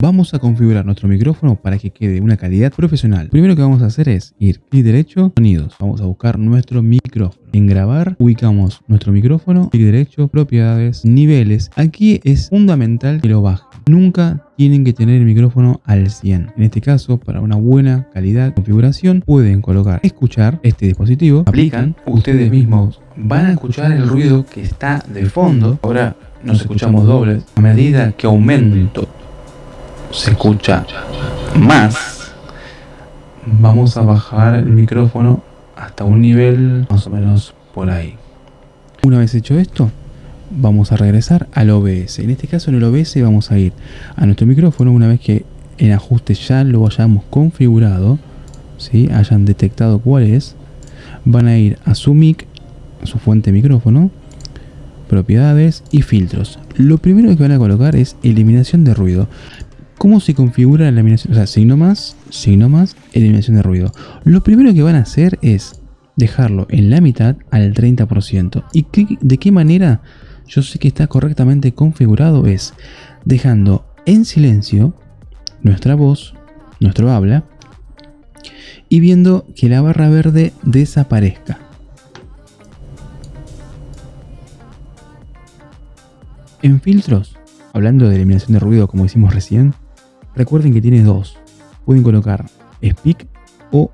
Vamos a configurar nuestro micrófono para que quede una calidad profesional. Primero que vamos a hacer es ir clic derecho, sonidos. Vamos a buscar nuestro micrófono. En grabar ubicamos nuestro micrófono, clic derecho, propiedades, niveles. Aquí es fundamental que lo bajen. Nunca tienen que tener el micrófono al 100. En este caso, para una buena calidad de configuración, pueden colocar escuchar este dispositivo. Aplican, ustedes mismos van a escuchar el ruido que está de fondo. Ahora nos escuchamos dobles. A medida que aumento se escucha más, vamos a bajar el micrófono hasta un nivel más o menos por ahí. Una vez hecho esto, vamos a regresar al OBS. En este caso en el OBS vamos a ir a nuestro micrófono una vez que en ajuste ya lo hayamos configurado, ¿sí? hayan detectado cuál es, van a ir a su mic, su fuente de micrófono, propiedades y filtros. Lo primero que van a colocar es eliminación de ruido. ¿Cómo se configura la eliminación? O sea, signo más, signo más, eliminación de ruido. Lo primero que van a hacer es dejarlo en la mitad al 30%. ¿Y de qué manera yo sé que está correctamente configurado? Es dejando en silencio nuestra voz, nuestro habla, y viendo que la barra verde desaparezca. En filtros, hablando de eliminación de ruido como hicimos recién, Recuerden que tiene dos. Pueden colocar Speak o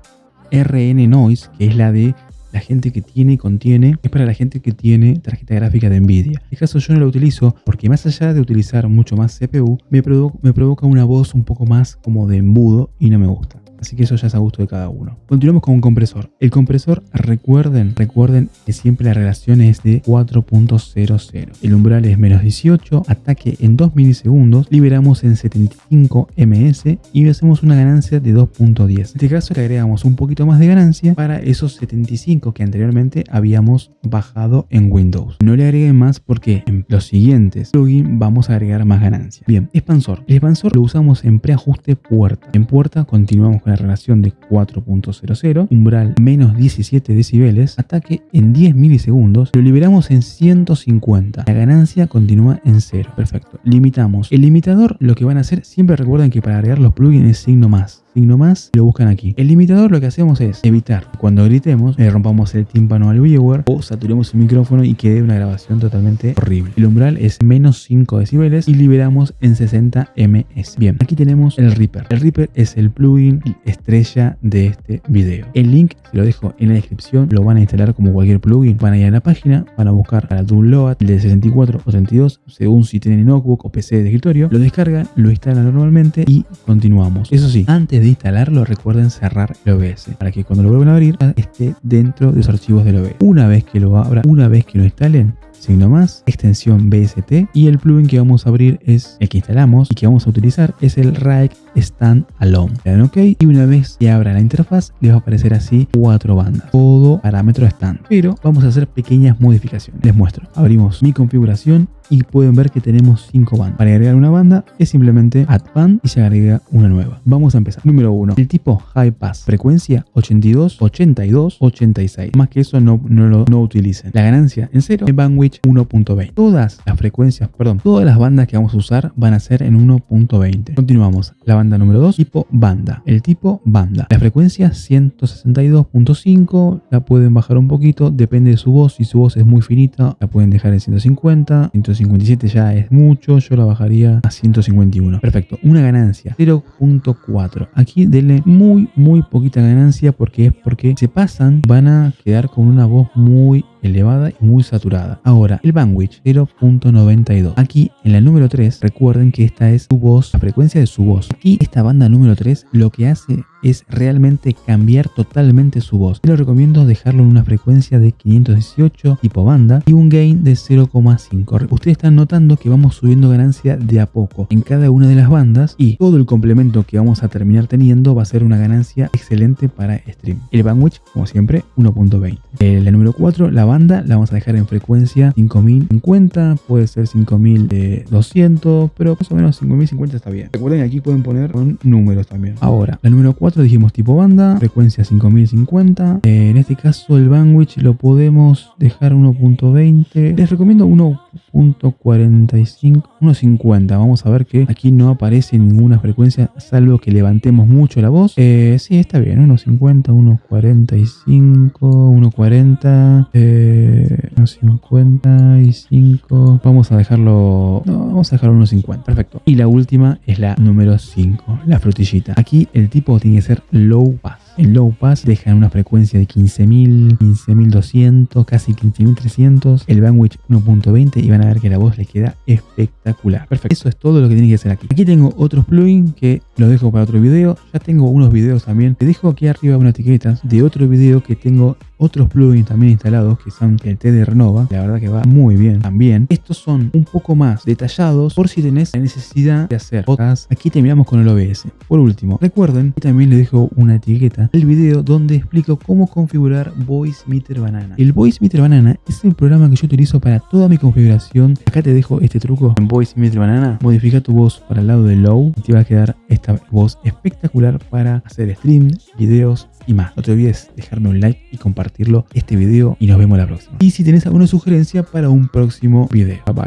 RN Noise, que es la de la gente que tiene y contiene, es para la gente que tiene tarjeta gráfica de Nvidia. En este caso yo no lo utilizo porque más allá de utilizar mucho más CPU, me, me provoca una voz un poco más como de embudo y no me gusta. Así que eso ya es a gusto de cada uno. Continuamos con un compresor. El compresor, recuerden, recuerden que siempre la relación es de 4.00. El umbral es menos 18, ataque en 2 milisegundos, liberamos en 75 ms y hacemos una ganancia de 2.10. En este caso le agregamos un poquito más de ganancia para esos 75 que anteriormente habíamos bajado en Windows. No le agreguen más porque en los siguientes plugins vamos a agregar más ganancia. Bien, expansor. El expansor lo usamos en preajuste puerta. En puerta continuamos la relación de 4.00, umbral menos 17 decibeles, ataque en 10 milisegundos, lo liberamos en 150. La ganancia continúa en 0. Perfecto. Limitamos. El limitador lo que van a hacer, siempre recuerden que para agregar los plugins es signo más signo más lo buscan aquí. El limitador lo que hacemos es evitar cuando gritemos le rompamos el tímpano al viewer o saturemos el micrófono y quede una grabación totalmente horrible. El umbral es menos 5 decibeles y liberamos en 60 ms. Bien, aquí tenemos el Reaper. El Reaper es el plugin estrella de este video. El link se lo dejo en la descripción, lo van a instalar como cualquier plugin. Van a ir a la página, van a buscar para Download de 64 o 32 según si tienen notebook o PC de escritorio. Lo descargan, lo instalan normalmente y continuamos. Eso sí, antes de de instalarlo recuerden cerrar el OBS para que cuando lo vuelvan a abrir esté dentro de los archivos del OBS. Una vez que lo abra, una vez que lo instalen, signo más, extensión BST y el plugin que vamos a abrir es el que instalamos y que vamos a utilizar es el Rike Stand Alone. Le dan OK y una vez que abra la interfaz les va a aparecer así cuatro bandas, todo parámetro stand. Pero vamos a hacer pequeñas modificaciones. Les muestro. Abrimos mi configuración y pueden ver que tenemos 5 bandas. Para agregar una banda es simplemente add band y se agrega una nueva. Vamos a empezar. Número 1. El tipo high pass. Frecuencia 82, 82, 86. Más que eso no, no lo no utilicen. La ganancia en 0. El bandwidth 1.20. Todas las frecuencias, perdón, todas las bandas que vamos a usar van a ser en 1.20. Continuamos. La banda número 2. Tipo banda. El tipo banda. La frecuencia 162.5. La pueden bajar un poquito. Depende de su voz. Si su voz es muy finita, la pueden dejar en 150. 157 ya es mucho, yo la bajaría a 151. Perfecto, una ganancia 0.4. Aquí denle muy, muy poquita ganancia porque es porque se pasan, van a quedar con una voz muy elevada y muy saturada. Ahora, el bandwidth 0.92. Aquí en la número 3, recuerden que esta es su voz, la frecuencia de su voz. Aquí esta banda número 3 lo que hace es realmente cambiar totalmente su voz. Yo les recomiendo dejarlo en una frecuencia de 518 tipo banda y un gain de 0,5. Ustedes están notando que vamos subiendo ganancia de a poco en cada una de las bandas y todo el complemento que vamos a terminar teniendo va a ser una ganancia excelente para stream. El bandwidth, como siempre, 1.20. La número 4, la banda, la vamos a dejar en frecuencia 5050, puede ser 5200, pero más o menos 5050 está bien. Recuerden que aquí pueden poner con números también. Ahora, la número 4 dijimos tipo banda, frecuencia 5050. Eh, en este caso el bandwidth lo podemos dejar 1.20. Les recomiendo 1 1.45, 1.50. Vamos a ver que aquí no aparece ninguna frecuencia, salvo que levantemos mucho la voz. Eh, sí, está bien, 1.50, 1.45, 1.40, eh, 1.55. Vamos a dejarlo, no, vamos a dejarlo 1.50. Perfecto. Y la última es la número 5, la frutillita. Aquí el tipo tiene que ser low pass. En low pass dejan una frecuencia de 15.000, 15.200, casi 15.300, el bandwidth 1.20 y van a ver que la voz les queda espectacular. Perfecto, eso es todo lo que tienen que hacer aquí. Aquí tengo otros plugins que los dejo para otro video. Ya tengo unos videos también. Te dejo aquí arriba una etiqueta de otro video que tengo otros plugins también instalados que son el T de Renova. La verdad que va muy bien también. Estos son un poco más detallados por si tenés la necesidad de hacer podcast. Aquí terminamos con el OBS. Por último, recuerden que también les dejo una etiqueta el video donde explico cómo configurar Voice Meter Banana. El Voice Meter Banana es el programa que yo utilizo para toda mi configuración. Acá te dejo este truco en Voice Meter Banana. Modifica tu voz para el lado de low y te va a quedar esta voz espectacular para hacer stream, videos y más. No te olvides dejarme un like y compartirlo este video y nos vemos la próxima. Y si tenés alguna sugerencia para un próximo video. Bye bye.